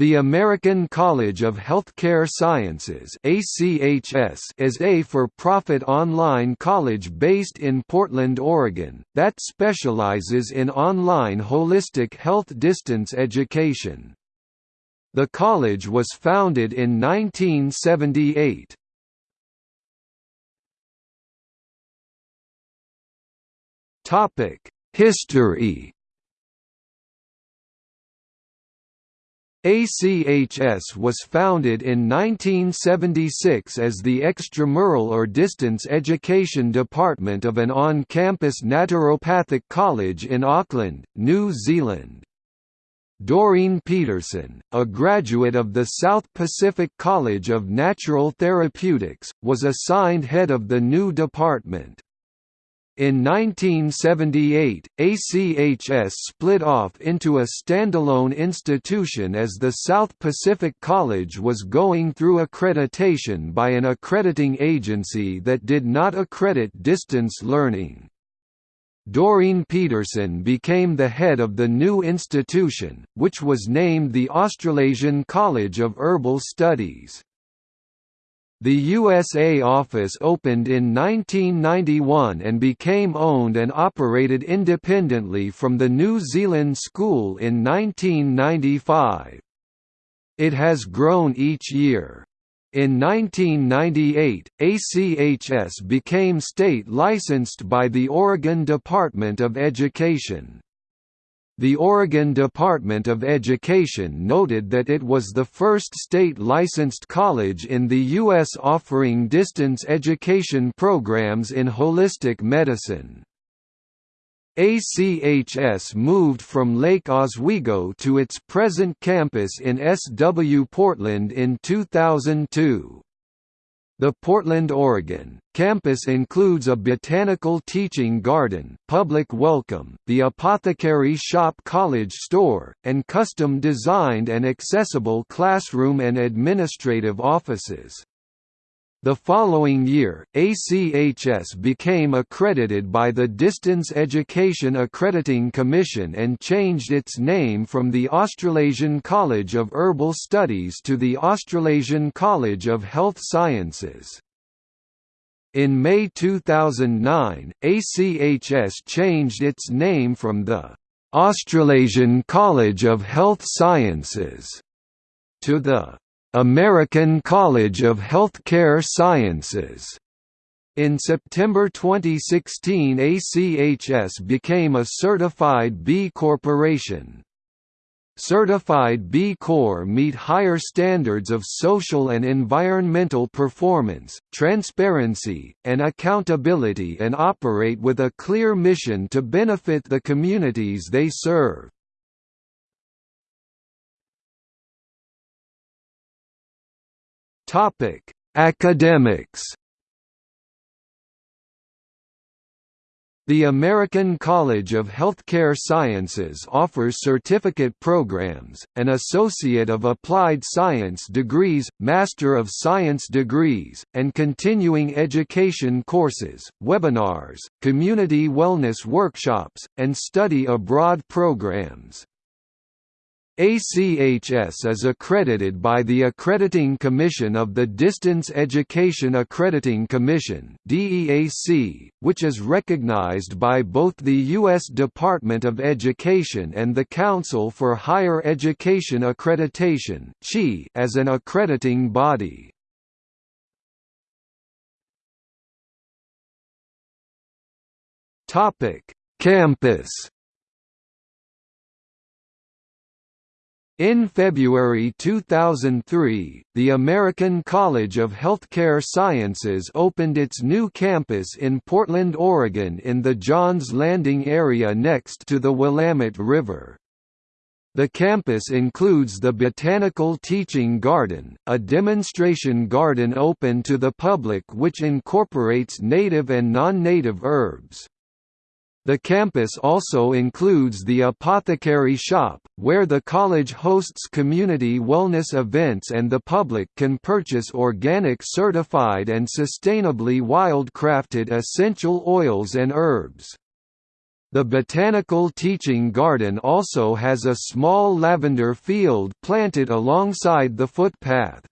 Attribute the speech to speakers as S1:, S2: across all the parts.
S1: The American College of Healthcare Sciences is a for-profit online college based in Portland, Oregon, that specializes in online holistic health distance education. The college was founded in 1978. History ACHS was founded in 1976 as the extramural or distance education department of an on-campus naturopathic college in Auckland, New Zealand. Doreen Peterson, a graduate of the South Pacific College of Natural Therapeutics, was assigned head of the new department. In 1978, ACHS split off into a standalone institution as the South Pacific College was going through accreditation by an accrediting agency that did not accredit distance learning. Doreen Peterson became the head of the new institution, which was named the Australasian College of Herbal Studies. The USA office opened in 1991 and became owned and operated independently from the New Zealand School in 1995. It has grown each year. In 1998, ACHS became state licensed by the Oregon Department of Education. The Oregon Department of Education noted that it was the first state-licensed college in the U.S. offering distance education programs in holistic medicine. ACHS moved from Lake Oswego to its present campus in SW Portland in 2002. The Portland, Oregon, campus includes a botanical teaching garden, public welcome, the apothecary shop college store, and custom-designed and accessible classroom and administrative offices. The following year, ACHS became accredited by the Distance Education Accrediting Commission and changed its name from the Australasian College of Herbal Studies to the Australasian College of Health Sciences. In May 2009, ACHS changed its name from the Australasian College of Health Sciences to the American College of Healthcare Sciences. In September 2016 ACHS became a certified B Corporation. Certified B Corp meet higher standards of social and environmental performance, transparency, and accountability and operate with a clear mission to benefit the communities they serve. Topic: Academics. The American College of Healthcare Sciences offers certificate programs, an Associate of Applied Science degrees, Master of Science degrees, and continuing education courses, webinars, community wellness workshops, and study abroad programs. ACHS is accredited by the Accrediting Commission of the Distance Education Accrediting Commission which is recognized by both the U.S. Department of Education and the Council for Higher Education Accreditation as an accrediting body. Campus In February 2003, the American College of Healthcare Sciences opened its new campus in Portland, Oregon in the Johns Landing area next to the Willamette River. The campus includes the Botanical Teaching Garden, a demonstration garden open to the public which incorporates native and non-native herbs. The campus also includes the Apothecary Shop, where the college hosts community wellness events and the public can purchase organic certified and sustainably wild-crafted essential oils and herbs. The Botanical Teaching Garden also has a small lavender field planted alongside the footpath.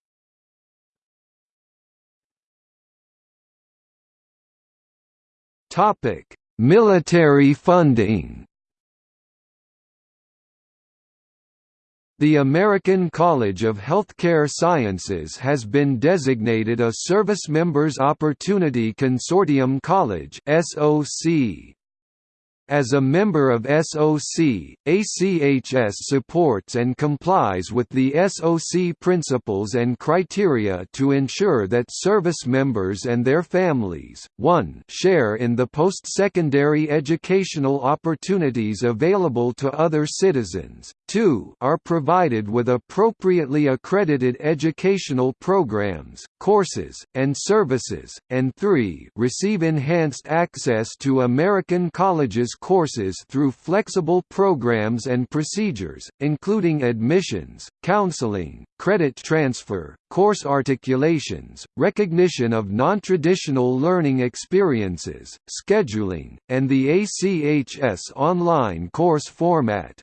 S1: Military funding The American College of Healthcare Sciences has been designated a Service Members Opportunity Consortium College (SOC). As a member of SOC, ACHS supports and complies with the SOC principles and criteria to ensure that service members and their families, 1 share in the post-secondary educational opportunities available to other citizens, 2 are provided with appropriately accredited educational programs, courses, and services, and 3 receive enhanced access to American colleges courses through flexible programs and procedures, including admissions, counseling, credit transfer, course articulations, recognition of non-traditional learning experiences, scheduling, and the ACHS online course format.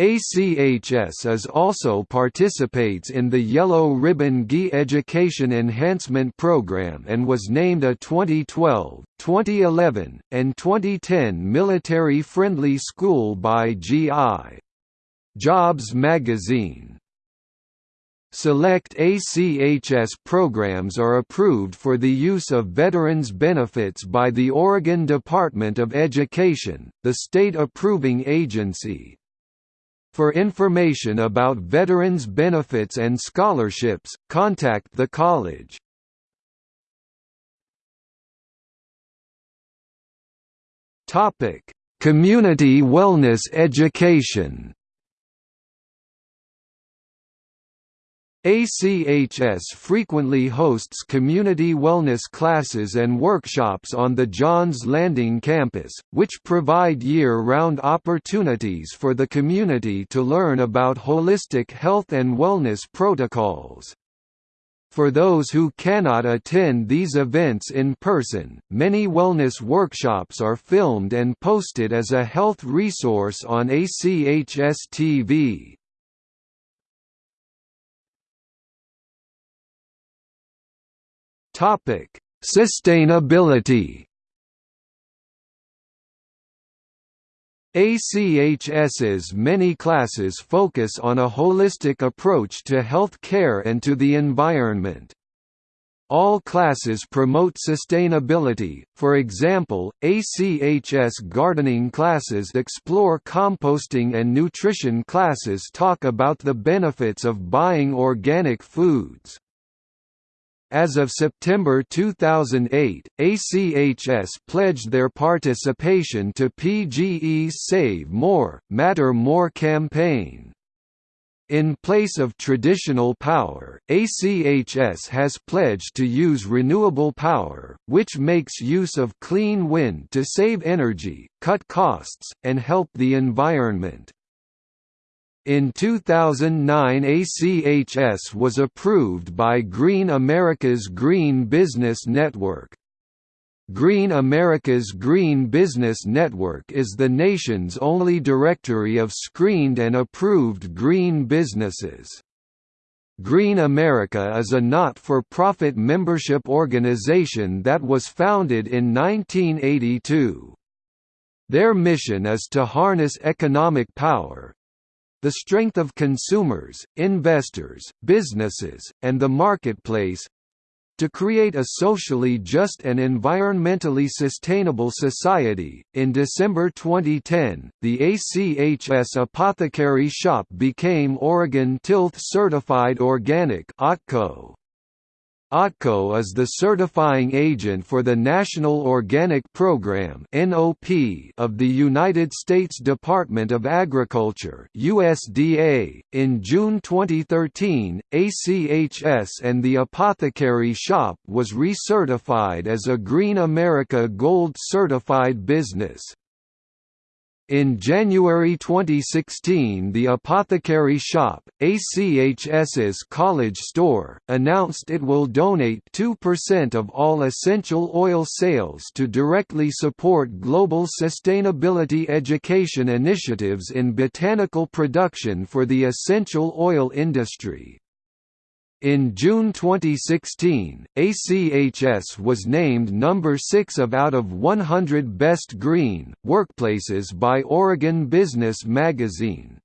S1: ACHS also participates in the Yellow Ribbon GI Education Enhancement Program and was named a 2012, 2011, and 2010 military-friendly school by GI. Jobs magazine. Select ACHS programs are approved for the use of veterans benefits by the Oregon Department of Education, the state approving agency. For information about veterans benefits and scholarships, contact the college. Topic: Community wellness education. ACHS frequently hosts community wellness classes and workshops on the Johns Landing campus, which provide year-round opportunities for the community to learn about holistic health and wellness protocols. For those who cannot attend these events in person, many wellness workshops are filmed and posted as a health resource on ACHS TV. Topic: Sustainability. ACHS's many classes focus on a holistic approach to health care and to the environment. All classes promote sustainability, for example, ACHS gardening classes explore composting and nutrition classes talk about the benefits of buying organic foods. As of September 2008, ACHS pledged their participation to PGE's Save More, Matter More campaign. In place of traditional power, ACHS has pledged to use renewable power, which makes use of clean wind to save energy, cut costs, and help the environment. In 2009 ACHS was approved by Green America's Green Business Network. Green America's Green Business Network is the nation's only directory of screened and approved green businesses. Green America is a not-for-profit membership organization that was founded in 1982. Their mission is to harness economic power, the strength of consumers, investors, businesses, and the marketplace to create a socially just and environmentally sustainable society. In December 2010, the ACHS Apothecary Shop became Oregon Tilth Certified Organic (OTCO). OTCO is the certifying agent for the National Organic Program of the United States Department of Agriculture USDA. .In June 2013, ACHS and the Apothecary Shop was recertified as a Green America Gold certified business. In January 2016 the Apothecary Shop, ACHS's college store, announced it will donate 2% of all essential oil sales to directly support global sustainability education initiatives in botanical production for the essential oil industry. In June 2016, ACHS was named number 6 of out of 100 Best Green Workplaces by Oregon Business Magazine.